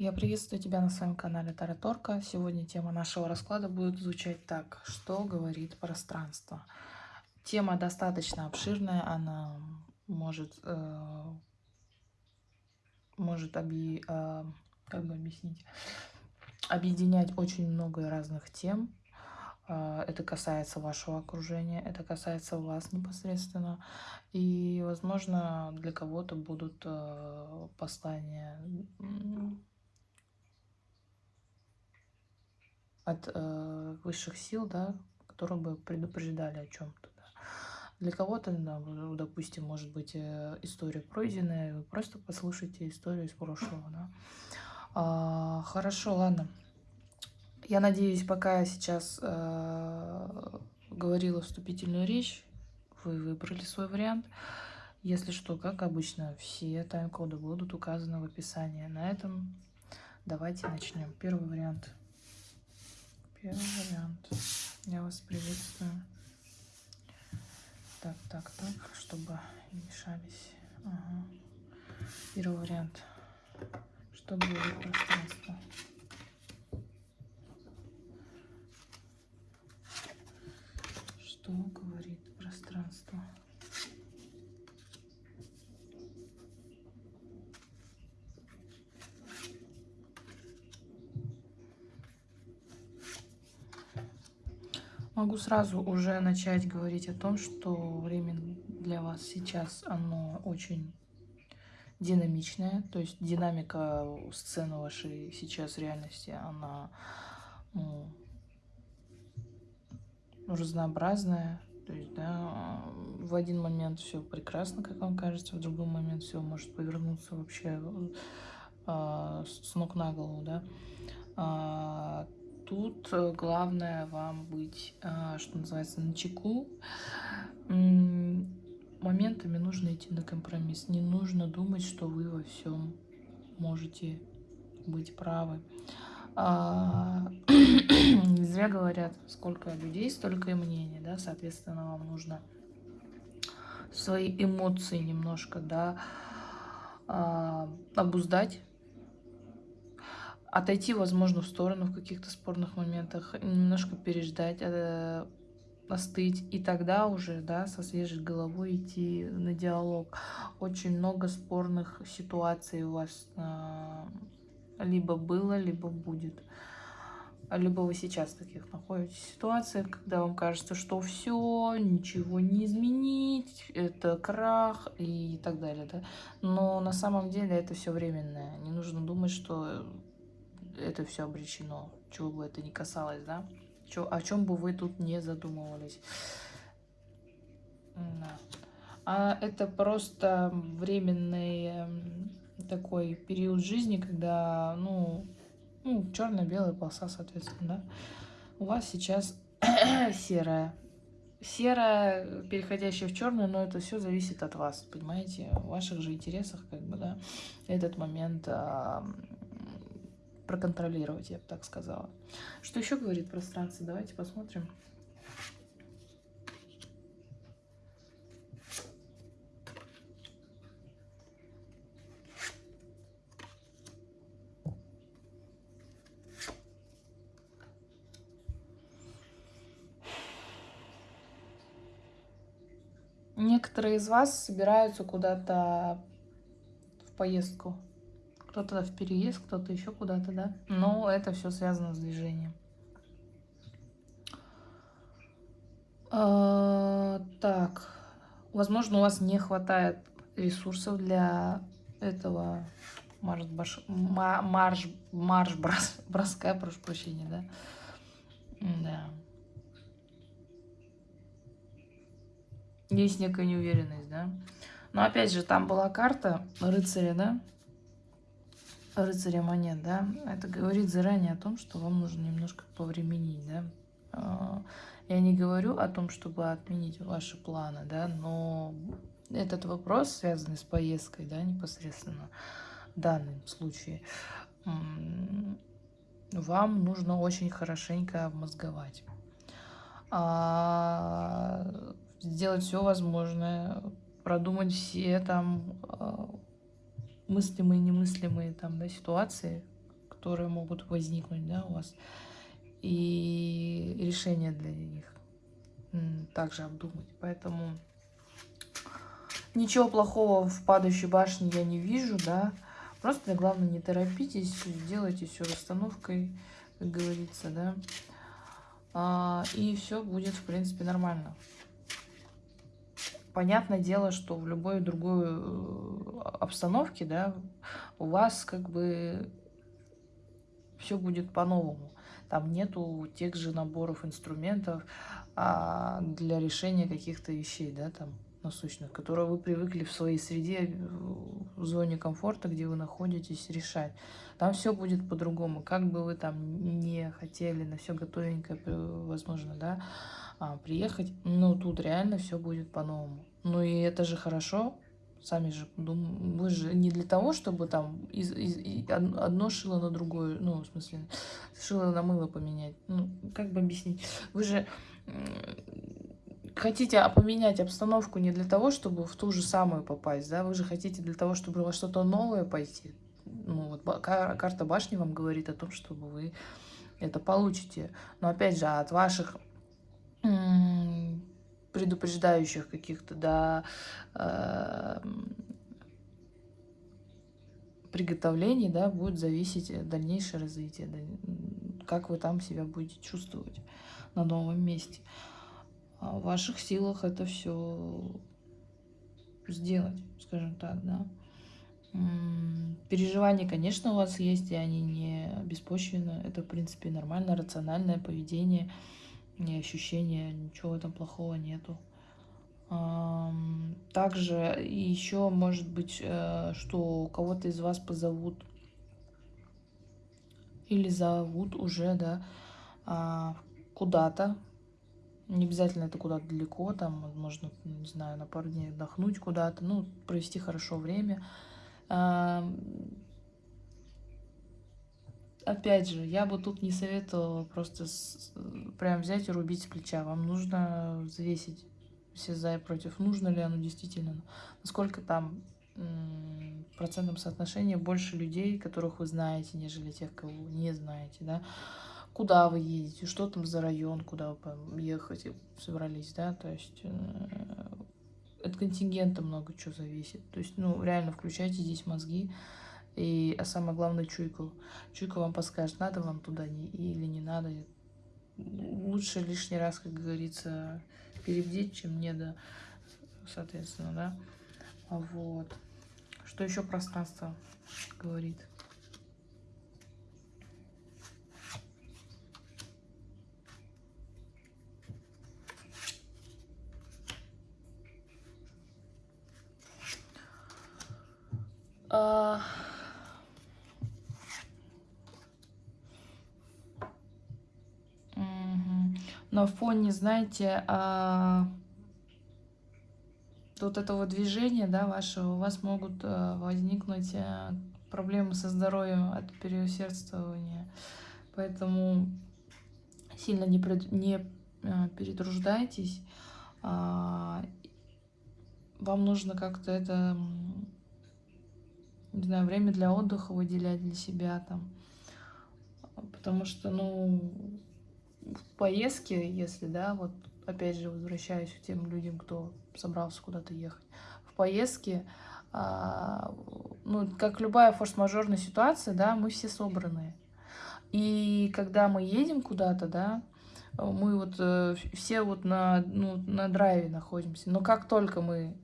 Я приветствую тебя на своем канале Тараторка. Сегодня тема нашего расклада будет звучать так. Что говорит пространство? Тема достаточно обширная, она может, э, может оби, э, как бы объяснить, объединять очень много разных тем. Э, это касается вашего окружения, это касается вас непосредственно. И, возможно, для кого-то будут э, послания от э, высших сил, да, которые бы предупреждали о чем-то. Да. Для кого-то, да, допустим, может быть э, история пройденная, вы просто послушайте историю из прошлого. Да. А, хорошо, ладно. Я надеюсь, пока я сейчас э, говорила вступительную речь, вы выбрали свой вариант. Если что, как обычно, все тайм-коды будут указаны в описании. На этом давайте начнем. Первый вариант – Первый вариант. Я вас приветствую. Так, так, так, чтобы не мешались. Ага. Первый вариант. Что будет пространство? Что говорит пространство? Могу сразу уже начать говорить о том, что время для вас сейчас, оно очень динамичное. То есть динамика сцены вашей сейчас реальности, она ну, разнообразная. То есть, да, в один момент все прекрасно, как вам кажется, в другой момент все может повернуться вообще э, с ног на голову, да. А, тут э, главное вам быть, а, что называется, на чеку. Моментами нужно идти на компромисс. Не нужно думать, что вы во всем можете быть правы. А, не зря говорят, сколько людей, столько и мнений, да, соответственно, вам нужно свои эмоции немножко, да, а, обуздать, отойти, возможно, в сторону в каких-то спорных моментах, немножко переждать, э, остыть, и тогда уже, да, со свежей головой идти на диалог. Очень много спорных ситуаций у вас э, либо было, либо будет. Либо вы сейчас в таких находитесь ситуациях, когда вам кажется, что все, ничего не изменить, это крах и так далее, да. Но на самом деле это все временное. Не нужно думать, что это все обречено, чего бы это ни касалось, да, Чё, о чем бы вы тут не задумывались. Да. А это просто временный эм, такой период жизни, когда, ну, ну черно-белая полоса, соответственно, да. У вас сейчас серая. Серая, переходящая в черную, но это все зависит от вас, понимаете, в ваших же интересах, как бы, да, этот момент проконтролировать, я бы так сказала. Что еще говорит пространство? Давайте посмотрим. Некоторые из вас собираются куда-то в поездку кто-то в переезд, кто-то еще куда-то, да? Но это все связано с движением. А, так, возможно, у вас не хватает ресурсов для этого марш, баш, марш, марш брос, броска, прошу прощения, да? Да. Есть некая неуверенность, да? Но опять же, там была карта рыцаря, да? Рыцаря монет, да, это говорит заранее о том, что вам нужно немножко повременить, да. А, я не говорю о том, чтобы отменить ваши планы, да, но этот вопрос, связанный с поездкой, да, непосредственно в данном случае, вам нужно очень хорошенько обмозговать. А, сделать все возможное, продумать все там а, мыслимые и немыслимые там, да, ситуации, которые могут возникнуть, да, у вас, и решения для них также обдумать. Поэтому ничего плохого в падающей башне я не вижу, да. Просто главное не торопитесь, делайте все расстановкой, как говорится, да. А, и все будет, в принципе, нормально. Понятное дело, что в любой другой э, обстановке, да, у вас как бы все будет по-новому. Там нету тех же наборов инструментов а, для решения каких-то вещей, да, там насущных, которые вы привыкли в своей среде, в зоне комфорта, где вы находитесь, решать. Там все будет по-другому. Как бы вы там не хотели на все готовенькое, возможно, да, а, приехать, но тут реально все будет по-новому. Ну и это же хорошо, сами же думаем, вы же не для того, чтобы там из, из, одно шило на другое, ну, в смысле, шило на мыло поменять. Ну, как бы объяснить? Вы же хотите поменять обстановку не для того, чтобы в ту же самую попасть, да, вы же хотите для того, чтобы во что-то новое пойти. Ну, вот карта башни вам говорит о том, чтобы вы это получите. Но опять же, от ваших предупреждающих каких-то, да, э, приготовлений, да, будет зависеть дальнейшее развитие, как вы там себя будете чувствовать на новом месте. А в ваших силах это все сделать, скажем так, да. Переживания, конечно, у вас есть, и они не беспочвенны. Это, в принципе, нормально, рациональное поведение, не ощущение, ничего этом плохого нету. Также еще может быть, э, что кого-то из вас позовут или зовут уже, да, а, куда-то, не обязательно это куда-то далеко, там, возможно, не знаю, на пару дней отдохнуть куда-то, ну, провести хорошо время. Опять же, я бы тут не советовала просто с, прям взять и рубить с плеча. Вам нужно взвесить все за и против. Нужно ли оно действительно? Насколько там в процентном соотношении больше людей, которых вы знаете, нежели тех, кого не знаете, да? куда вы едете, что там за район, куда вы ехать собрались, да, то есть э, от контингента много чего зависит. То есть, ну, реально включайте здесь мозги, и, а самое главное, чуйку. Чуйка вам подскажет, надо вам туда не, или не надо. Лучше лишний раз, как говорится, перебдеть, чем не до, соответственно, да. Вот. Что еще пространство говорит? А... На фоне, знаете, а... вот этого движения, да, вашего, у вас могут а, возникнуть а, проблемы со здоровьем от переусердствования. Поэтому сильно не, пред... не а, перетруждайтесь. А... Вам нужно как-то это не знаю, время для отдыха выделять для себя там. Потому что, ну, в поездке, если, да, вот опять же возвращаюсь к тем людям, кто собрался куда-то ехать, в поездке, а, ну, как любая форс-мажорная ситуация, да, мы все собранные. И когда мы едем куда-то, да, мы вот э, все вот на, ну, на драйве находимся. Но как только мы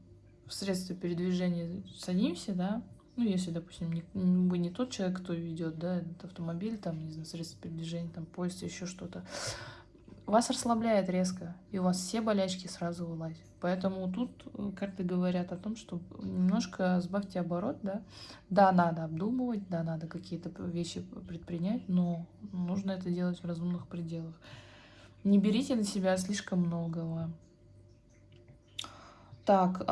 в средстве передвижения садимся, да, ну, если, допустим, не, вы не тот человек, кто ведет, да, этот автомобиль, там, не знаю, средства передвижения, там, поезд, еще что-то, вас расслабляет резко, и у вас все болячки сразу вылазят. Поэтому тут э, карты говорят о том, что немножко сбавьте оборот, да. Да, надо обдумывать, да, надо какие-то вещи предпринять, но нужно это делать в разумных пределах. Не берите на себя слишком многого. Так,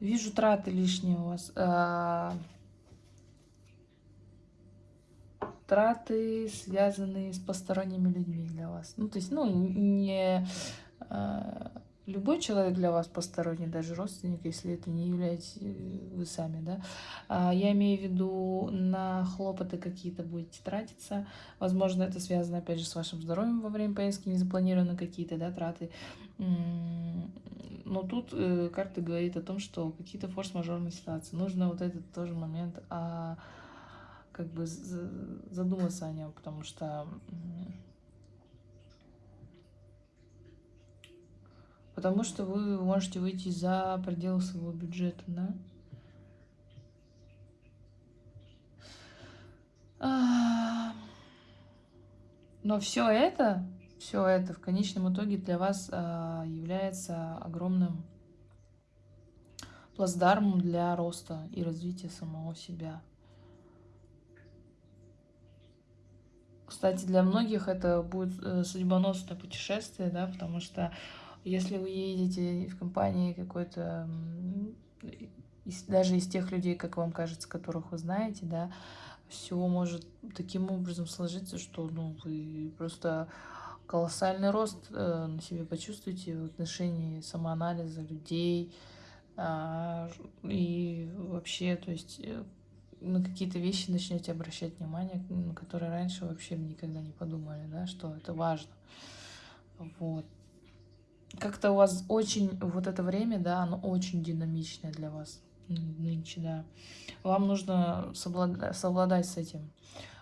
Вижу траты лишние у вас. А, траты, связанные с посторонними людьми для вас. Ну, то есть, ну, не... А, любой человек для вас посторонний, даже родственник, если это не являетесь э, вы сами, да. А, я имею в виду, на хлопоты какие-то будете тратиться. Возможно, это связано, опять же, с вашим здоровьем во время поездки, не запланированы какие-то, да, траты. Но тут э, карта говорит о том, что какие-то форс-мажорные ситуации. Нужно вот этот тоже момент а, как бы задуматься о нем, потому что потому что вы можете выйти за пределы своего бюджета, да? А, но все это, все это в конечном итоге для вас а, является огромным плацдармом для роста и развития самого себя. Кстати, для многих это будет э, судьбоносное путешествие, да, потому что если вы едете в компании какой-то, даже из тех людей, как вам кажется, которых вы знаете, да, все может таким образом сложиться, что ну, вы просто колоссальный рост э, на себе почувствуете в отношении самоанализа людей э, и вообще, то есть э, на какие-то вещи начнете обращать внимание, на которые раньше вообще никогда не подумали, да, что это важно. Вот как-то у вас очень, вот это время, да, оно очень динамичное для вас нынче, да. Вам нужно совладать, совладать с этим.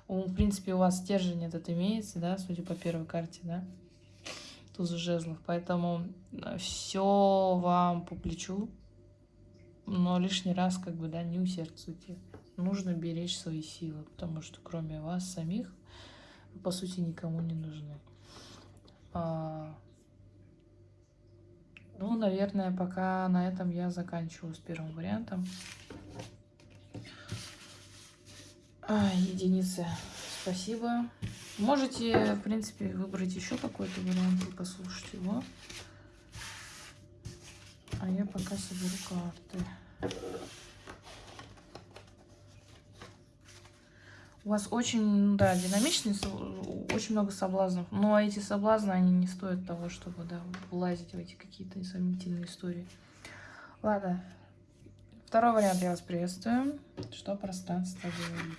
В принципе, у вас стержень этот имеется, да, судя по первой карте, да, туз жезлов. Поэтому э, все вам по плечу, но лишний раз, как бы, да, не усердствуйте. Нужно беречь свои силы, потому что кроме вас самих, по сути, никому не нужны. Ну, наверное, пока на этом я заканчиваю с первым вариантом. А, единицы. Спасибо. Можете, в принципе, выбрать еще какой-то вариант и послушать его. А я пока соберу карты. У вас очень, да, динамичный, очень много соблазнов. Но эти соблазны, они не стоят того, чтобы, да, влазить в эти какие-то сомнительные истории. Ладно. Второй вариант я вас приветствую. Что пространство говорит?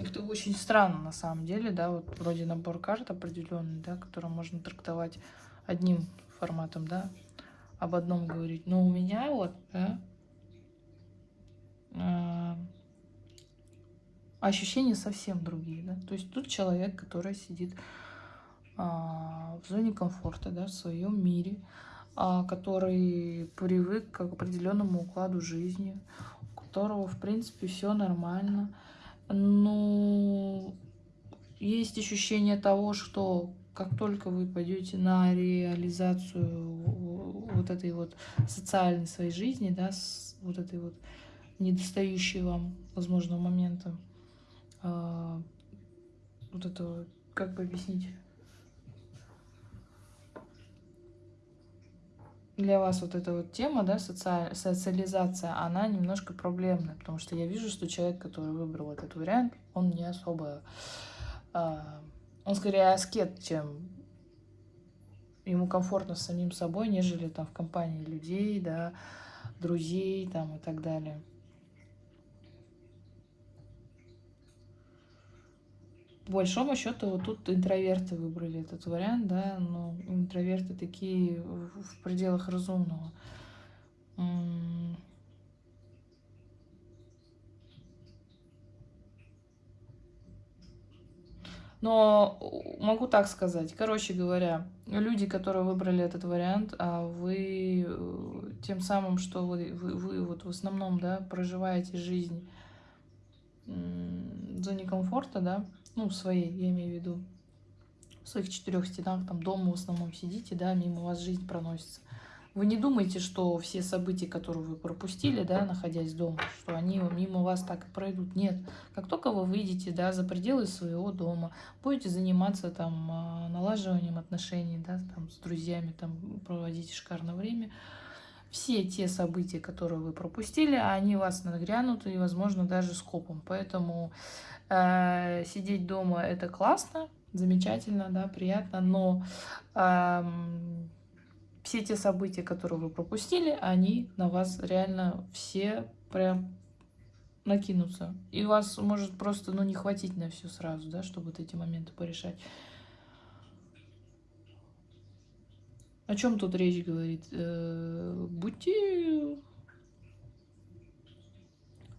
Это очень странно на самом деле, да, вот вроде набор карт определенный, да, который можно трактовать одним форматом, да, об одном говорить. Но у меня вот, да, э, ощущения совсем другие, да. То есть тут человек, который сидит э, в зоне комфорта, да, в своем мире, э, который привык к определенному укладу жизни, у которого, в принципе, все нормально, ну, есть ощущение того, что как только вы пойдете на реализацию вот этой вот социальной своей жизни, да, с вот этой вот недостающей вам, возможно, момента, э, вот это, как бы объяснить, для вас вот эта вот тема, да, социаль... социализация, она немножко проблемная, потому что я вижу, что человек, который выбрал этот вариант, он не особо... Э, он скорее аскет, чем ему комфортно с самим собой, нежели там в компании людей, да, друзей там и так далее. По большому счету, вот тут интроверты выбрали этот вариант, да, но интроверты такие в пределах разумного. Но могу так сказать. Короче говоря, люди, которые выбрали этот вариант, а вы э, тем самым, что вы, вы, вы вот в основном да, проживаете жизнь в зоне комфорта, да, ну, своей, я имею в виду, в своих четырех стенах, там дома в основном сидите, да, мимо вас жизнь проносится. Вы не думайте, что все события, которые вы пропустили, да, находясь дома, что они мимо вас так и пройдут. Нет. Как только вы выйдете да, за пределы своего дома, будете заниматься там а, налаживанием отношений да, там, с друзьями, там, проводите шикарное время, все те события, которые вы пропустили, они вас нагрянут и, возможно, даже скопом. Поэтому э, сидеть дома – это классно, замечательно, да, приятно, но э, все те события, которые вы пропустили, они на вас реально все прям накинутся. И вас может просто ну, не хватить на все сразу, да, чтобы вот эти моменты порешать. О чем тут речь говорит? Э, будьте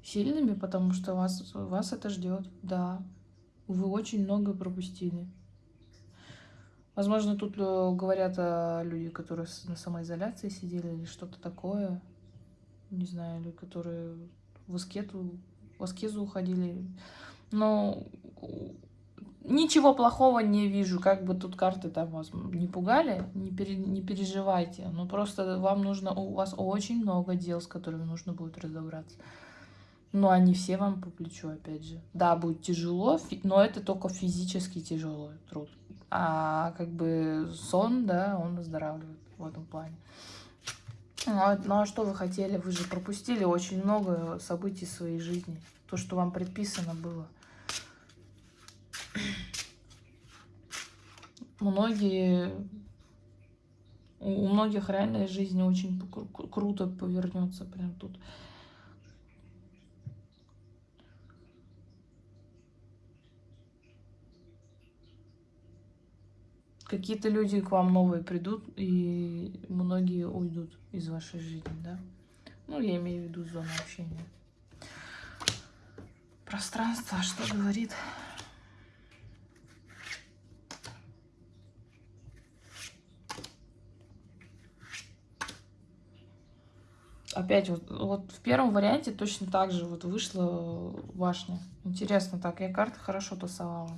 сильными, потому что вас, вас это ждет. Да, вы очень много пропустили. Возможно, тут э, говорят о люди, которые на самоизоляции сидели или что-то такое. Не знаю, или которые в аскету, в аскезу уходили. Но ничего плохого не вижу. Как бы тут карты там вас не пугали, не, пере, не переживайте. Но просто вам нужно, у вас очень много дел, с которыми нужно будет разобраться. Но они все вам по плечу, опять же. Да, будет тяжело, но это только физически тяжелый труд а как бы сон, да, он оздоравливает в этом плане. Ну а, ну а что вы хотели? Вы же пропустили очень много событий в своей жизни. То, что вам предписано было. Многие... У многих реальная жизнь очень круто повернется прям тут. какие-то люди к вам новые придут, и многие уйдут из вашей жизни, да? Ну, я имею в виду зону общения. Пространство, что говорит? Опять вот, вот в первом варианте точно так же вот вышла башня. Интересно так, я карты хорошо тасовала.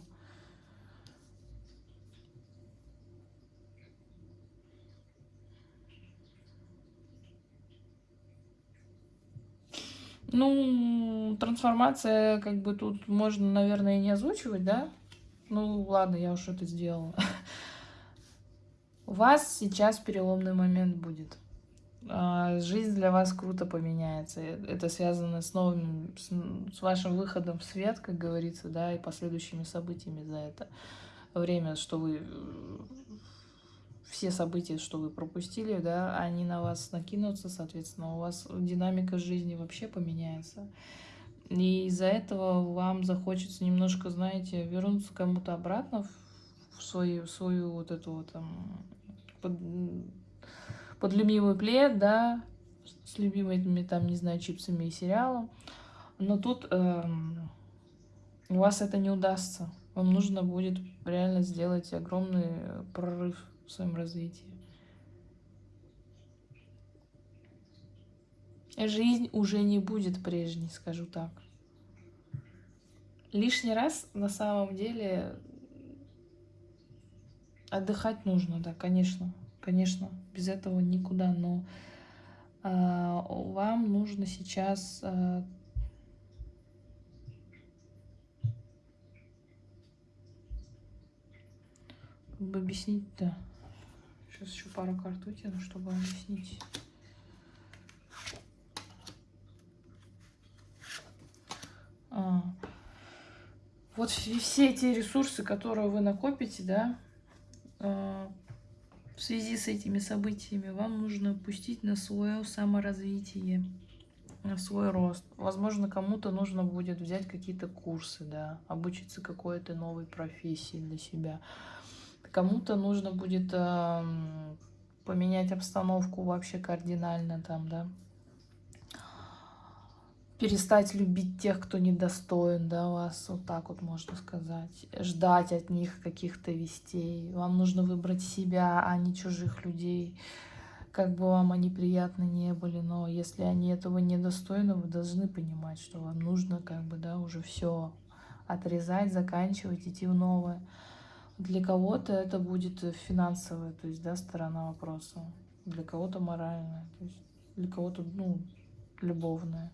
Ну, трансформация, как бы тут можно, наверное, и не озвучивать, да? Ну, ладно, я уж это сделала. У вас сейчас переломный момент будет. А, жизнь для вас круто поменяется. Это связано с новым, с вашим выходом в свет, как говорится, да, и последующими событиями за это время, что вы все события, что вы пропустили, да, они на вас накинутся, соответственно, у вас динамика жизни вообще поменяется. И из-за этого вам захочется немножко, знаете, вернуться кому-то обратно в свою, в свою вот эту вот там под, под любимый плед, да, с любимыми там, не знаю, чипсами и сериалом. Но тут эм, у вас это не удастся. Вам нужно будет реально сделать огромный прорыв в своем развитии. Жизнь уже не будет прежней, скажу так. Лишний раз на самом деле отдыхать нужно, да, конечно, конечно, без этого никуда, но э, вам нужно сейчас э, как бы объяснить-то. Сейчас еще пару карт вытяну, чтобы объяснить. А. Вот все эти ресурсы, которые вы накопите, да, в связи с этими событиями, вам нужно пустить на свое саморазвитие. свой рост. Возможно, кому-то нужно будет взять какие-то курсы, да, обучиться какой-то новой профессии для себя. Кому-то нужно будет э, поменять обстановку вообще кардинально там, да. Перестать любить тех, кто недостоин, да, вас, вот так вот можно сказать. Ждать от них каких-то вестей. Вам нужно выбрать себя, а не чужих людей как бы вам они приятны не были, но если они этого недостойны, вы должны понимать, что вам нужно как бы, да, уже все отрезать, заканчивать, идти в новое. Для кого-то это будет финансовая, то есть, да, сторона вопроса, для кого-то моральная, то есть для кого-то, ну, любовная.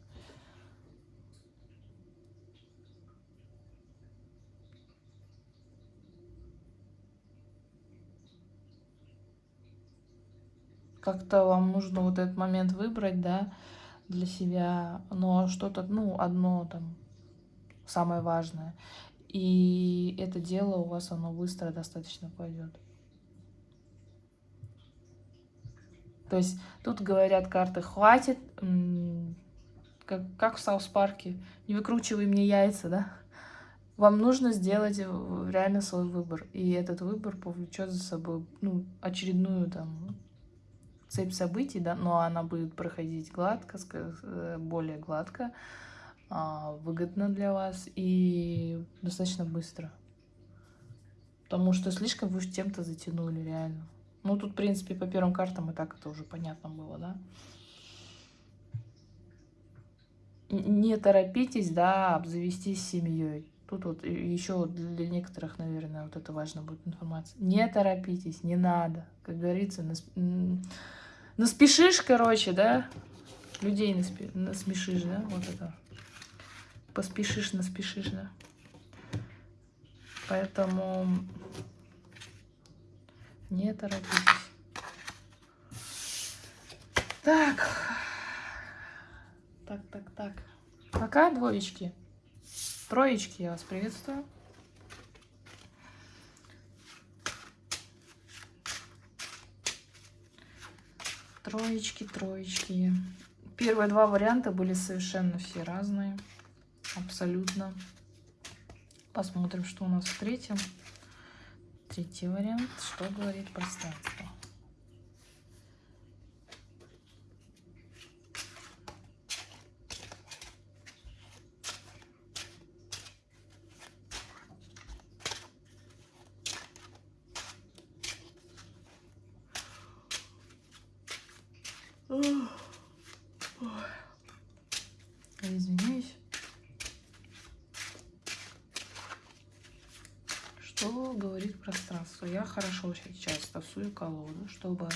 Как-то вам нужно вот этот момент выбрать, да, для себя, но что-то, ну, одно там, самое важное. И это дело у вас, оно быстро достаточно пойдет. То есть тут говорят карты, хватит, как, как в South Park -е, не выкручивай мне яйца, да? Вам нужно сделать реально свой выбор, и этот выбор повлечет за собой ну, очередную там цепь событий, да, но она будет проходить гладко, э, более гладко, а, выгодно для вас и достаточно быстро. Потому что слишком вы тем-то затянули, реально. Ну, тут, в принципе, по первым картам и так это уже понятно было, да. Не торопитесь, да, обзавестись семьей. Тут вот еще для некоторых, наверное, вот это важно будет информация. Не торопитесь, не надо. Как говорится, Наспешишь, короче, да? Людей наспи... насмешишь, да? Вот это. Поспешишь, наспешишь, да? Поэтому не торопитесь. Так. Так, так, так. Пока, двоечки. Троечки, я вас приветствую. Троечки, троечки. Первые два варианта были совершенно все разные. Абсолютно. Посмотрим, что у нас в третьем. Третий вариант. Что говорит пространство? Извиняюсь. Что говорит пространство? Я хорошо тасую колоду, чтобы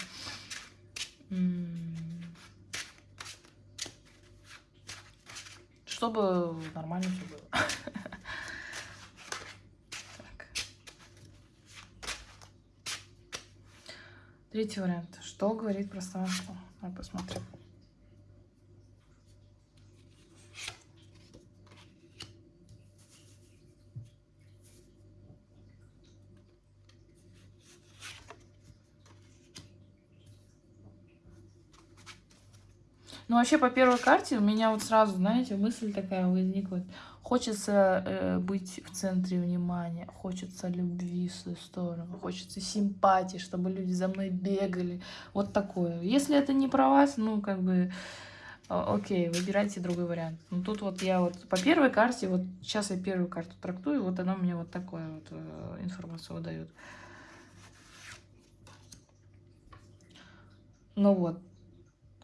чтобы нормально все было. Третий вариант. Что говорит пространство? Давай посмотрим. Ну, вообще, по первой карте у меня вот сразу, знаете, мысль такая возникла. Хочется э, быть в центре внимания, хочется любви в свою сторону, хочется симпатии, чтобы люди за мной бегали. Вот такое. Если это не про вас, ну, как бы, окей, выбирайте другой вариант. Ну, тут вот я вот по первой карте, вот сейчас я первую карту трактую, вот она мне вот такое вот э, информацию выдает. Ну вот,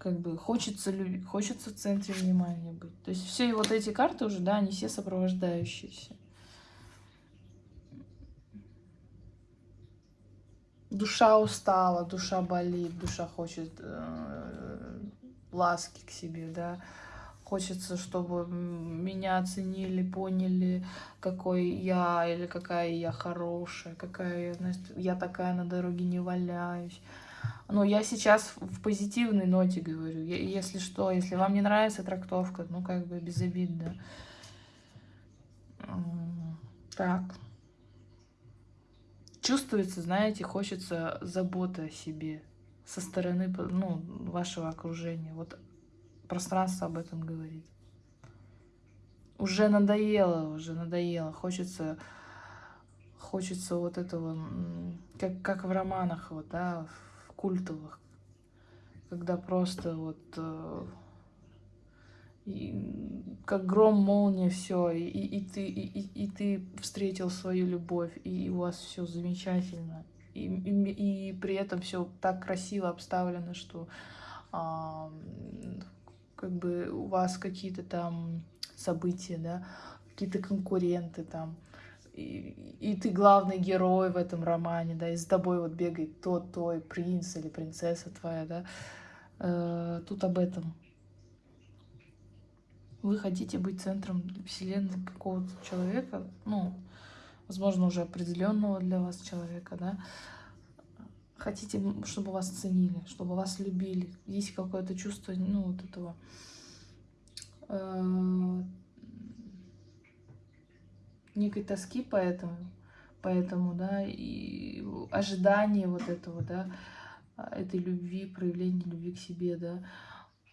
как бы хочется, хочется в центре внимания быть. То есть все вот эти карты уже, да, они все сопровождающиеся. Душа устала, душа болит, душа хочет э, ласки к себе, да. Хочется, чтобы меня оценили, поняли, какой я или какая я хорошая, какая я, знаешь, я такая на дороге не валяюсь. Но я сейчас в позитивной ноте говорю. Если что, если вам не нравится трактовка, ну, как бы без обид, да. Так. Чувствуется, знаете, хочется заботы о себе со стороны ну, вашего окружения. Вот пространство об этом говорит. Уже надоело, уже надоело. Хочется, хочется вот этого, как, как в романах, вот, да, в культовых, когда просто вот э, и, как гром, молния, все, и, и, ты, и, и ты встретил свою любовь, и у вас все замечательно, и, и, и при этом все так красиво обставлено, что а, как бы у вас какие-то там события, да, какие-то конкуренты там, и, и ты главный герой в этом романе, да, и с тобой вот бегает тот, твой принц или принцесса твоя, да, э, тут об этом. Вы хотите быть центром вселенной какого-то человека, ну, возможно, уже определенного для вас человека, да, хотите, чтобы вас ценили, чтобы вас любили, есть какое-то чувство, ну, вот этого э, некой тоски поэтому, поэтому, да, и ожидание вот этого, да, этой любви, проявления любви к себе, да,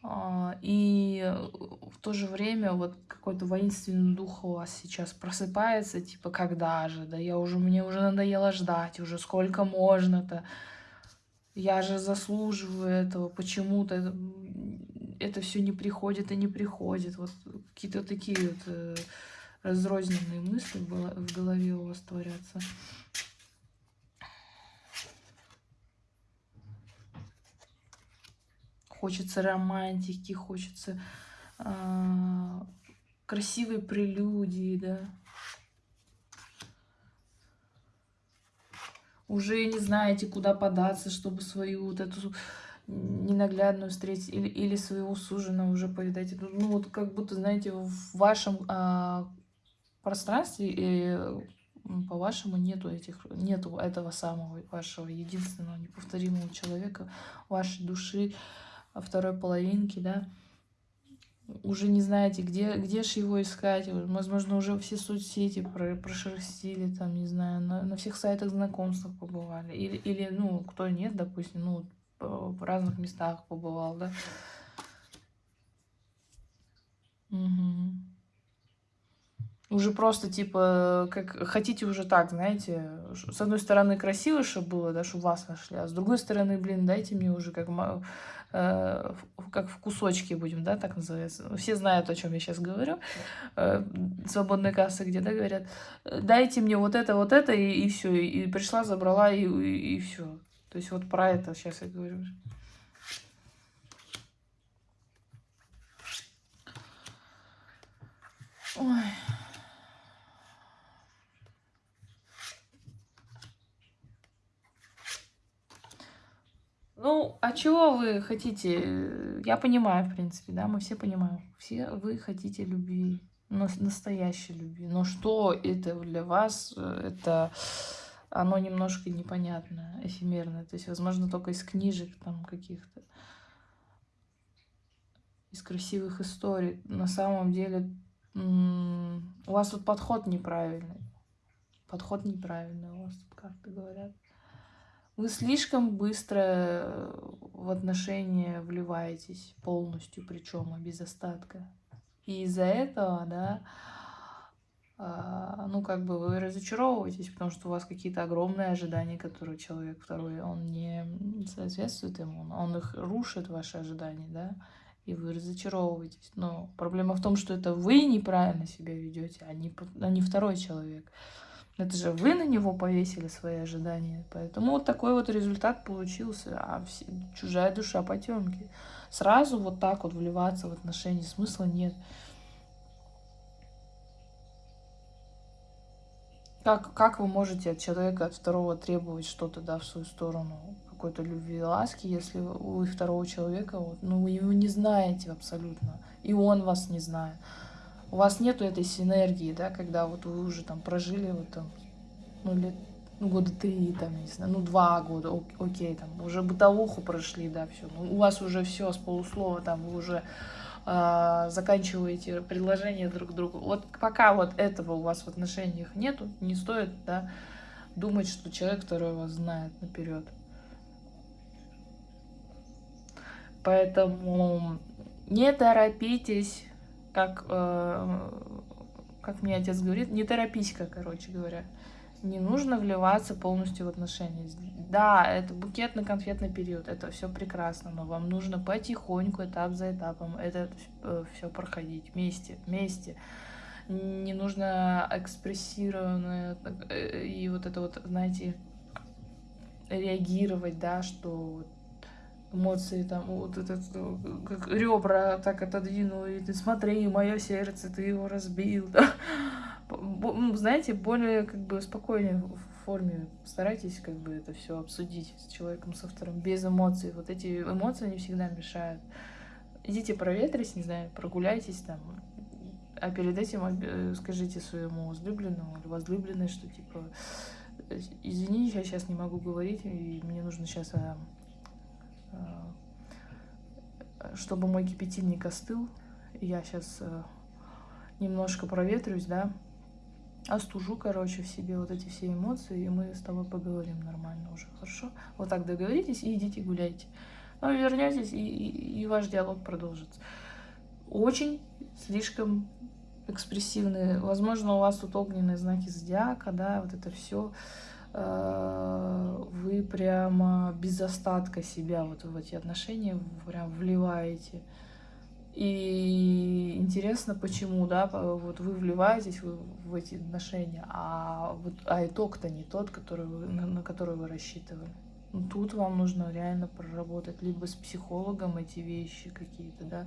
а, и в то же время вот какой-то воинственный дух у вас сейчас просыпается, типа, когда же, да, я уже, мне уже надоело ждать, уже сколько можно-то, я же заслуживаю этого, почему-то это все не приходит и не приходит. Вот какие-то такие вот э, разрозненные мысли в голове у вас творятся. Хочется романтики, хочется э, красивой прелюдии, да. Уже не знаете, куда податься, чтобы свою вот эту ненаглядную встретить или, или своего суженого уже повидать. Ну, вот как будто, знаете, в вашем а, пространстве и по-вашему нету этих, нету этого самого вашего единственного неповторимого человека, вашей души, второй половинки, да, уже не знаете, где, где же его искать. Возможно, уже все соцсети про, прошерстили, там, не знаю, на, на всех сайтах знакомств побывали. Или, или, ну, кто нет, допустим, ну, в разных местах побывал, да. Угу. Уже просто, типа, как хотите уже так, знаете, с одной стороны красиво, чтобы было, да, чтобы вас нашли, а с другой стороны, блин, дайте мне уже как, э, как в кусочке будем, да, так называется. Все знают, о чем я сейчас говорю. Э, свободные кассы где, да, говорят, дайте мне вот это, вот это, и, и все. И пришла, забрала, и, и, и все. То есть вот про это сейчас я говорю. Ой. Ну, а чего вы хотите? Я понимаю, в принципе, да, мы все понимаем. Все вы хотите любви, настоящей любви. Но что это для вас? Это оно немножко непонятное, эфемерное. То есть, возможно, только из книжек там каких-то, из красивых историй. На самом деле у вас тут подход неправильный. Подход неправильный у вас тут карты говорят. Вы слишком быстро в отношения вливаетесь полностью, причем без остатка. И из-за этого, да, а, ну, как бы вы разочаровываетесь, потому что у вас какие-то огромные ожидания, которые человек второй, он не соответствует ему, он их рушит, ваши ожидания, да, и вы разочаровываетесь. Но проблема в том, что это вы неправильно себя ведете, а не, а не второй человек. Это же вы на него повесили свои ожидания. Поэтому вот такой вот результат получился. А все, чужая душа потемки. Сразу вот так вот вливаться в отношения смысла нет. Как, как вы можете от человека, от второго требовать что-то, да, в свою сторону, какой-то любви и ласки, если вы второго человека, вот, ну, вы его не знаете абсолютно, и он вас не знает. У вас нету этой синергии, да, когда вот вы уже там прожили вот там, ну, лет, ну, года три, там, не знаю, ну, два года, окей, там, уже бытовуху прошли, да, все. Ну, у вас уже все с полуслова, там, вы уже э, заканчиваете предложения друг другу. Вот пока вот этого у вас в отношениях нету, не стоит, да, думать, что человек второй вас знает наперед. Поэтому Не торопитесь, как, э, как мне отец говорит, не торопись-ка, короче говоря. Не нужно вливаться полностью в отношения. Да, это букетно-конфетный период, это все прекрасно, но вам нужно потихоньку, этап за этапом, это э, все проходить вместе, вместе. Не нужно экспрессированно э, и вот это вот, знаете, реагировать, да, что эмоции, там, вот этот, как ребра так отодвинул, и ты смотри, мое сердце, ты его разбил, да. Ну, знаете, более как бы спокойнее в форме старайтесь как бы это все обсудить с человеком, со вторым, без эмоций. Вот эти эмоции не всегда мешают. Идите проветрись, не знаю, прогуляйтесь там, а перед этим э, скажите своему возлюбленному или возлюбленной, что типа, извини, я сейчас не могу говорить, и мне нужно сейчас а, Э, чтобы мой кипятильник остыл. Я сейчас э, немножко проветрюсь, да, остужу, короче, в себе вот эти все эмоции, и мы с тобой поговорим нормально уже, хорошо? Вот так договоритесь и идите гуляйте. Ну, вернетесь, и, и, и ваш диалог продолжится. Очень слишком экспрессивные. Возможно, у вас тут огненные знаки зодиака, да, вот это все. Э, вы прямо без остатка себя вот в эти отношения прям вливаете. И интересно, почему, да, вот вы вливаетесь в, эти отношения, а, вот, а итог-то не тот, который вы, на, на который вы рассчитывали. Ну, тут вам нужно реально проработать либо с психологом эти вещи какие-то, да,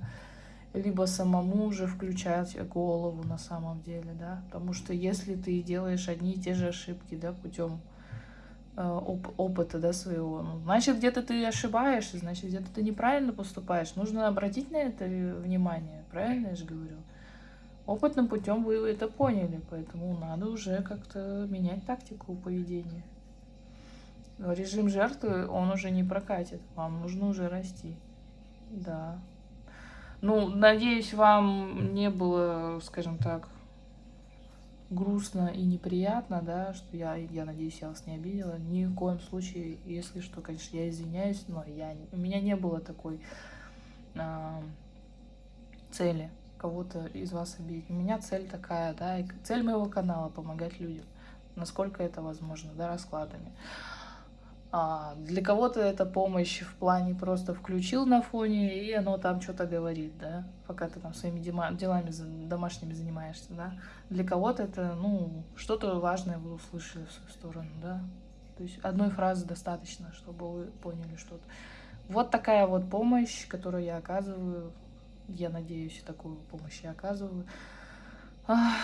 либо самому уже включать голову на самом деле, да, потому что если ты делаешь одни и те же ошибки, да, путем оп опыта да, своего. Ну, значит, где-то ты ошибаешься, значит, где-то ты неправильно поступаешь. Нужно обратить на это внимание, правильно я же говорю? Опытным путем вы это поняли, поэтому надо уже как-то менять тактику поведения. Режим жертвы, он уже не прокатит, вам нужно уже расти. Да. Ну, надеюсь, вам не было, скажем так, грустно и неприятно, да, что я, я надеюсь, я вас не обидела. Ни в коем случае, если что, конечно, я извиняюсь, но я, у меня не было такой э, цели кого-то из вас обидеть. У меня цель такая, да, и цель моего канала — помогать людям, насколько это возможно, да, раскладами. А, для кого-то это помощь в плане просто включил на фоне, и оно там что-то говорит, да, пока ты там своими делами домашними занимаешься, да. Для кого-то это, ну, что-то важное вы услышали в свою сторону, да. То есть одной фразы достаточно, чтобы вы поняли что-то. Вот такая вот помощь, которую я оказываю. Я надеюсь, такую помощь я оказываю. Ах.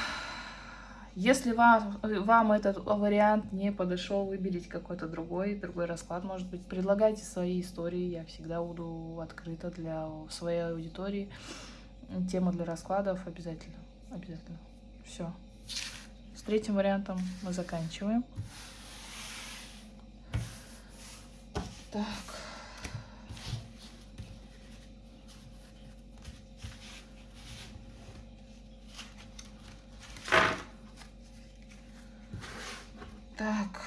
Если вам, вам этот вариант не подошел, выберите какой-то другой, другой расклад, может быть, предлагайте свои истории, я всегда буду открыта для своей аудитории. Тема для раскладов обязательно, обязательно. Все. С третьим вариантом мы заканчиваем. Так. Так,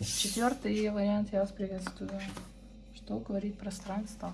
четвертый вариант я вас приветствую. Что говорит пространство?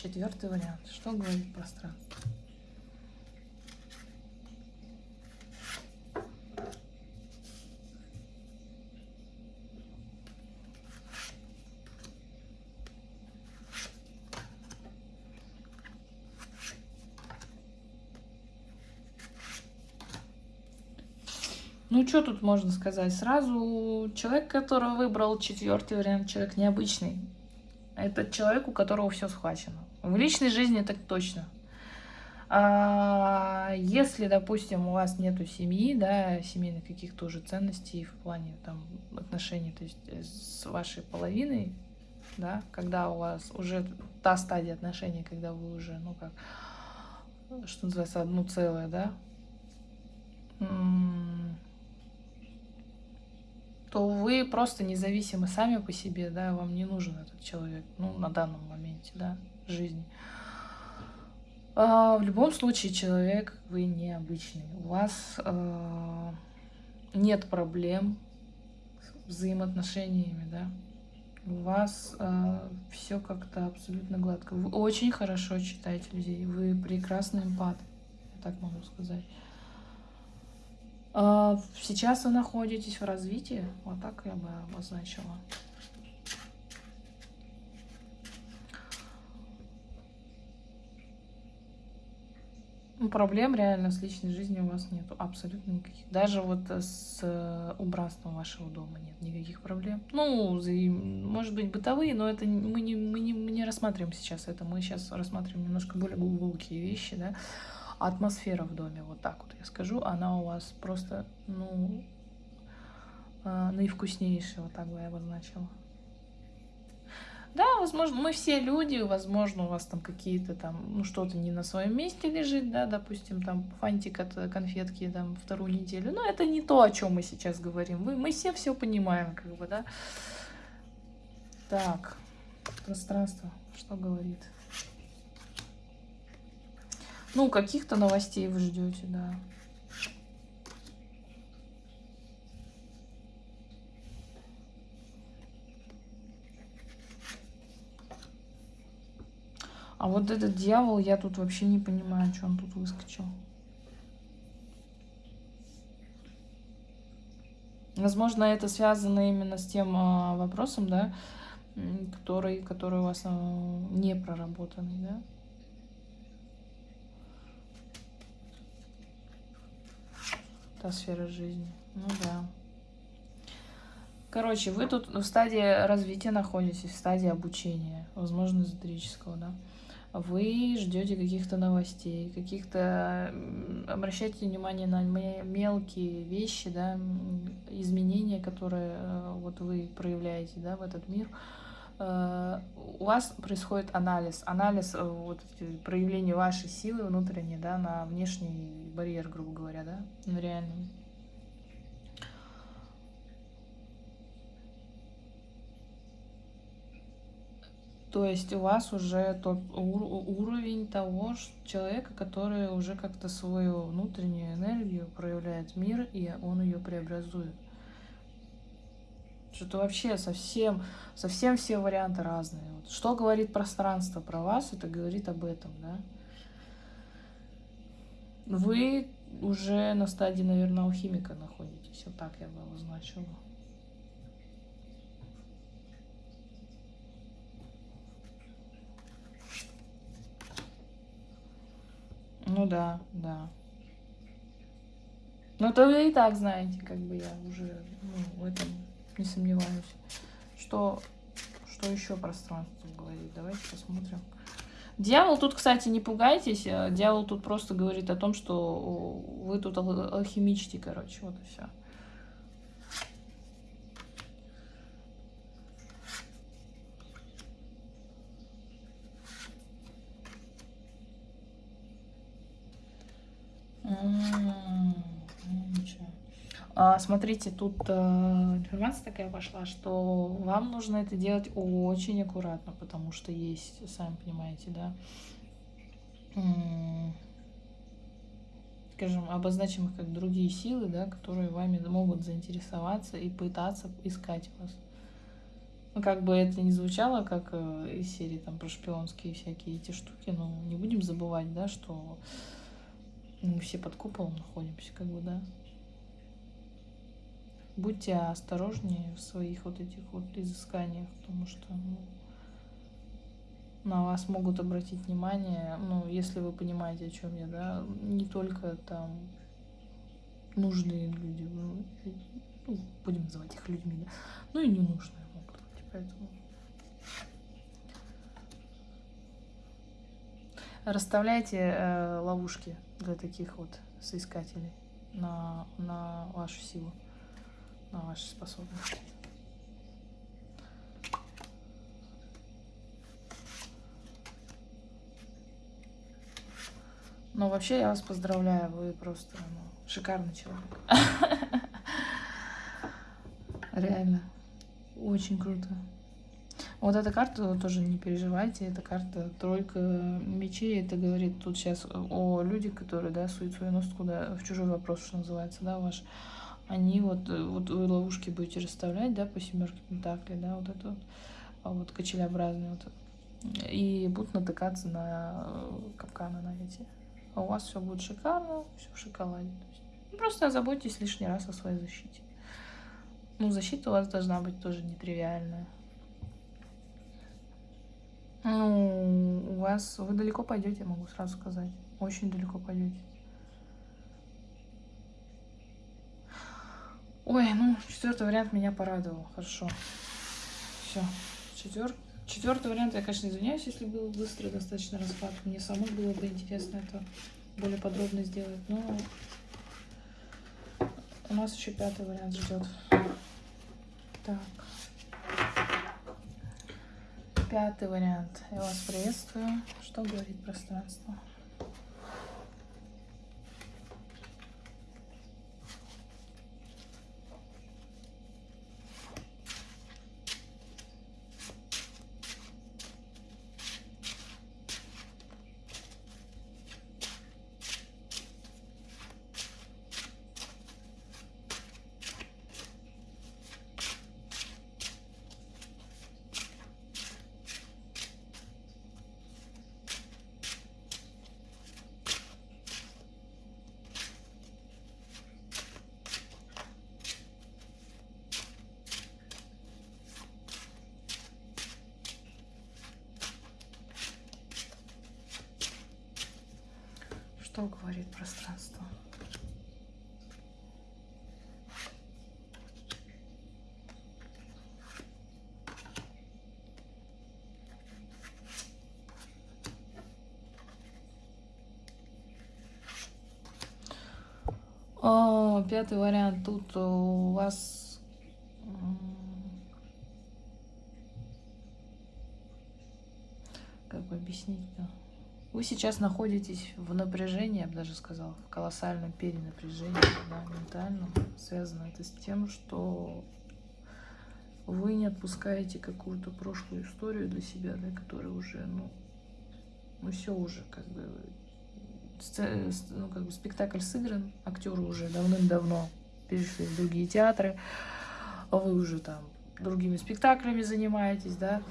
Четвертый вариант. Что говорит пространство? Ну, что тут можно сказать? Сразу человек, который выбрал четвертый вариант, человек необычный. Это человек, у которого все схвачено. В личной жизни так точно. А если, допустим, у вас нету семьи, да, семейных каких-то уже ценностей в плане там отношений, то есть э, с вашей половиной, да, когда у вас уже та стадия отношений, когда вы уже, ну как, что называется, одно целое, да, то вы просто независимы сами по себе, да, вам не нужен этот человек, ну, на данном моменте, да, жизни. А, в любом случае, человек вы необычный. У вас э, нет проблем с взаимоотношениями, да. У вас э, все как-то абсолютно гладко. Вы очень хорошо читаете людей, вы прекрасный эмпат, я так могу сказать. А, сейчас вы находитесь в развитии, вот так я бы обозначила. Ну, проблем реально с личной жизнью у вас нет абсолютно никаких. Даже вот с э, убранством вашего дома нет никаких проблем. Ну, может быть, бытовые, но это мы не, мы не, мы не рассматриваем сейчас это. Мы сейчас рассматриваем немножко более глубокие вещи, да атмосфера в доме, вот так вот я скажу, она у вас просто, ну, э, наивкуснейшая, вот так бы я обозначила. Да, возможно, мы все люди, возможно, у вас там какие-то там, ну, что-то не на своем месте лежит, да, допустим, там фантик от конфетки там вторую неделю, но это не то, о чем мы сейчас говорим, мы, мы все все понимаем, как бы, да. Так, пространство, что говорит? Ну, каких-то новостей вы ждете, да. А вот этот дьявол, я тут вообще не понимаю, что он тут выскочил. Возможно, это связано именно с тем а, вопросом, да, который, который у вас а, не проработанный, да. Та сфера жизни. Ну да. Короче, вы тут в стадии развития находитесь, в стадии обучения, возможно, эзотерического, да. Вы ждете каких-то новостей, каких-то... Обращайте внимание на мелкие вещи, да, изменения, которые э, вот вы проявляете, да, в этот мир. Э, у вас происходит анализ, анализ э, вот, проявления вашей силы внутренней, да, на внешний барьер, грубо говоря, да, на реальный. То есть у вас уже тот уровень того человека, который уже как-то свою внутреннюю энергию проявляет мир, и он ее преобразует. Что-то вообще совсем, совсем все варианты разные. Вот что говорит пространство про вас, это говорит об этом, да. Вы уже на стадии, наверное, алхимика находитесь. Вот так я бы обозначила. Ну да, да. Ну, то вы и так знаете, как бы я уже ну, в этом не сомневаюсь. Что, что еще пространство говорит? Давайте посмотрим. Дьявол тут, кстати, не пугайтесь. Э, дьявол тут просто говорит о том, что вы тут алхимичите, короче. Вот и все. А, смотрите, тут э, информация такая пошла, что вам нужно это делать очень аккуратно, потому что есть, сами понимаете, да, скажем, обозначим их как другие силы, да, которые вами могут заинтересоваться и пытаться искать вас. Ну, как бы это ни звучало, как э, из серии там про шпионские всякие эти штуки, но не будем забывать, да, что мы все под куполом находимся, как бы, да будьте осторожнее в своих вот этих вот изысканиях, потому что ну, на вас могут обратить внимание, ну, если вы понимаете, о чем я, да, не только там нужные люди, ну, будем называть их людьми, да, ну и ненужные могут быть, поэтому... Расставляйте э, ловушки для таких вот соискателей на, на вашу силу на ваши способности. Но вообще я вас поздравляю, вы просто ну, шикарный человек. Реально, очень круто. Вот эта карта, тоже не переживайте, эта карта тройка мечей, это говорит тут сейчас о людях, которые, да, суют свой нос куда, в чужой вопрос, что называется, да, ваш. Они вот, вот вы ловушки будете расставлять, да, по семерке пентаклей, да, вот это вот, а вот качелеобразные вот, и будут натыкаться на капканы на эти. А у вас все будет шикарно, все в шоколаде. Просто озаботьтесь лишний раз о своей защите. Ну, защита у вас должна быть тоже нетривиальная. Ну, у вас... Вы далеко пойдете, могу сразу сказать. Очень далеко пойдете. Ой, ну, четвертый вариант меня порадовал. Хорошо. Все. Четвер... Четвертый вариант, я, конечно, извиняюсь, если был быстрый достаточно расклад. Мне самой было бы интересно это более подробно сделать. Но у нас еще пятый вариант ждет. Так. Пятый вариант. Я вас приветствую. Что говорит пространство? Что говорит пространство? Пятый вариант. Тут у вас как объяснить-то? Вы сейчас находитесь в напряжении, я бы даже сказала, в колоссальном перенапряжении, да, ментальном. Связано это с тем, что вы не отпускаете какую-то прошлую историю для себя, да, которая уже, ну, ну все уже, как бы, ну, как бы спектакль сыгран, актеры уже давным-давно перешли в другие театры, вы уже там другими спектаклями занимаетесь, да,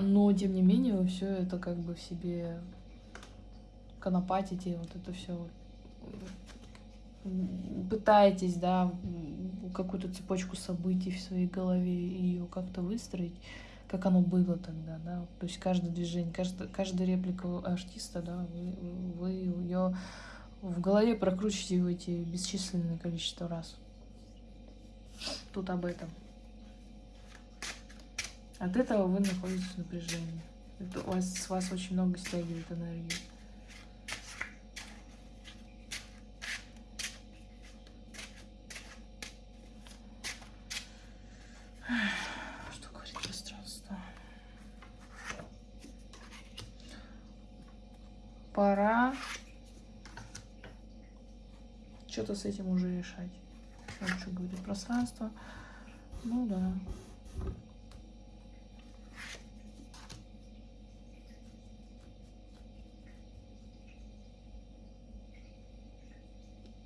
но тем не менее вы все это как бы в себе конопатите, вот это все пытаетесь, да, какую-то цепочку событий в своей голове ее как-то выстроить, как оно было тогда, да, то есть каждое движение, каждая, каждая реплика артиста, да, вы, вы ее в голове прокручиваете бесчисленное количество раз. Тут об этом. От этого вы находитесь в напряжении. Это у вас, с вас очень много стягивает энергии. Что говорит пространство? Пора что-то с этим уже решать. Вот что говорит пространство. Ну да.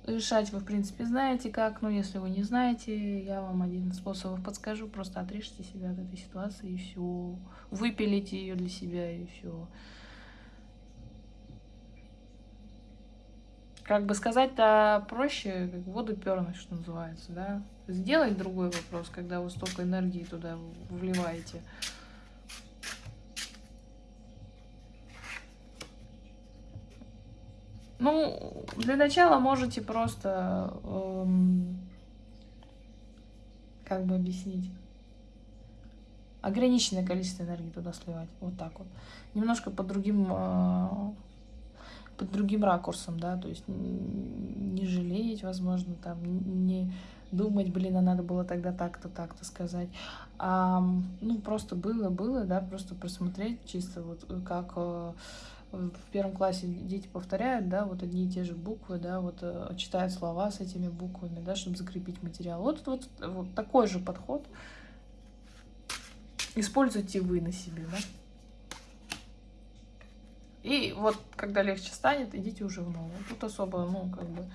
Решать вы, в принципе, знаете как, но если вы не знаете, я вам один из способов подскажу. Просто отрежьте себя от этой ситуации и все. Выпилите ее для себя и все. Как бы сказать-то проще, как воду пернуть, что называется, да. Сделать другой вопрос, когда вы столько энергии туда вливаете. Ну, для начала можете просто, эм, как бы объяснить, ограниченное количество энергии туда сливать. Вот так вот. Немножко под другим, э, под другим ракурсом, да, то есть не жалеть, возможно, там, не думать, блин, а надо было тогда так-то, так-то сказать. А, ну, просто было, было, да, просто просмотреть чисто вот как... Э, в первом классе дети повторяют, да, вот одни и те же буквы, да, вот э, читают слова с этими буквами, да, чтобы закрепить материал. Вот, вот, вот такой же подход используйте вы на себе, да. И вот, когда легче станет, идите уже в новую. Тут особо, ну, как бы...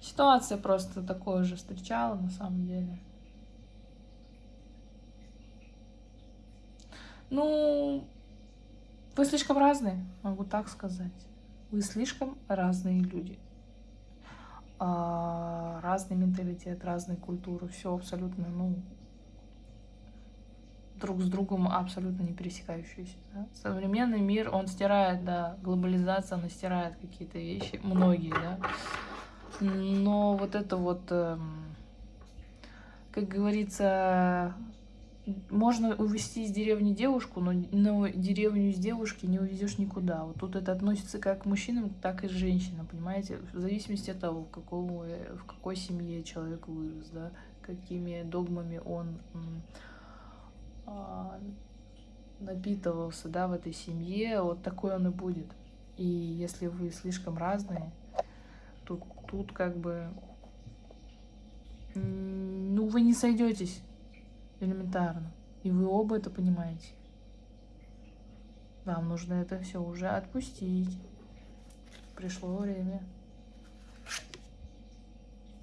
Ситуация просто такое же встречала на самом деле. Ну, вы слишком разные, могу так сказать. Вы слишком разные люди. А, разный менталитет, разные культуры, все абсолютно, ну, друг с другом абсолютно не пересекающиеся. Да? Современный мир, он стирает, да, глобализация, она стирает какие-то вещи, многие, да. Но вот это вот, эм, как говорится, можно увезти из деревни девушку, но, но деревню из девушки не увезешь никуда. Вот тут это относится как к мужчинам, так и к женщинам, понимаете? В зависимости от того, в, какого, в какой семье человек вырос, да, какими догмами он а, напитывался, да, в этой семье, вот такой он и будет. И если вы слишком разные, тут, тут как бы, ну, вы не сойдетесь элементарно. И вы оба это понимаете. Вам нужно это все уже отпустить. Пришло время.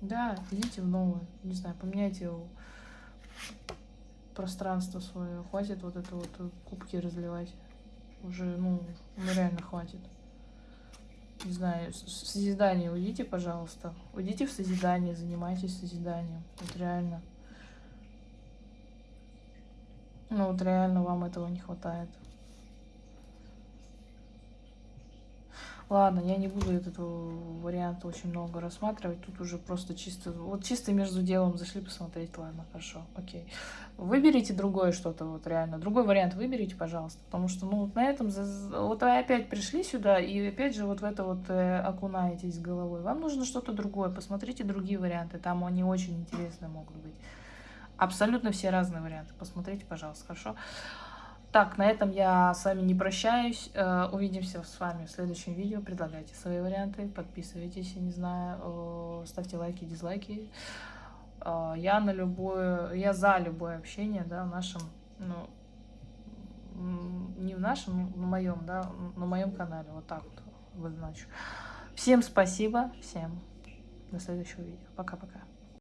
Да, идите в новое. Не знаю, поменяйте пространство свое. Хватит вот это вот кубки разливать. Уже, ну, ну реально хватит. Не знаю, в созидание уйдите, пожалуйста. Уйдите в созидание, занимайтесь созиданием. Вот реально. Ну вот реально вам этого не хватает. Ладно, я не буду этот вариант очень много рассматривать. Тут уже просто чисто... Вот чисто между делом зашли посмотреть. Ладно, хорошо, окей. Выберите другое что-то, вот реально. Другой вариант выберите, пожалуйста. Потому что, ну, вот на этом... Вот вы опять пришли сюда и опять же вот в это вот э, окунаетесь головой. Вам нужно что-то другое. Посмотрите другие варианты. Там они очень интересные могут быть. Абсолютно все разные варианты. Посмотрите, пожалуйста, хорошо? Так, на этом я с вами не прощаюсь. Э, увидимся с вами в следующем видео. Предлагайте свои варианты, подписывайтесь, я не знаю, ставьте лайки, дизлайки. Э, я на любое, я за любое общение, да, в нашем, ну, не в нашем, на моем, да, на моем канале, вот так вот обозначу. Всем спасибо, всем до следующего видео. Пока-пока.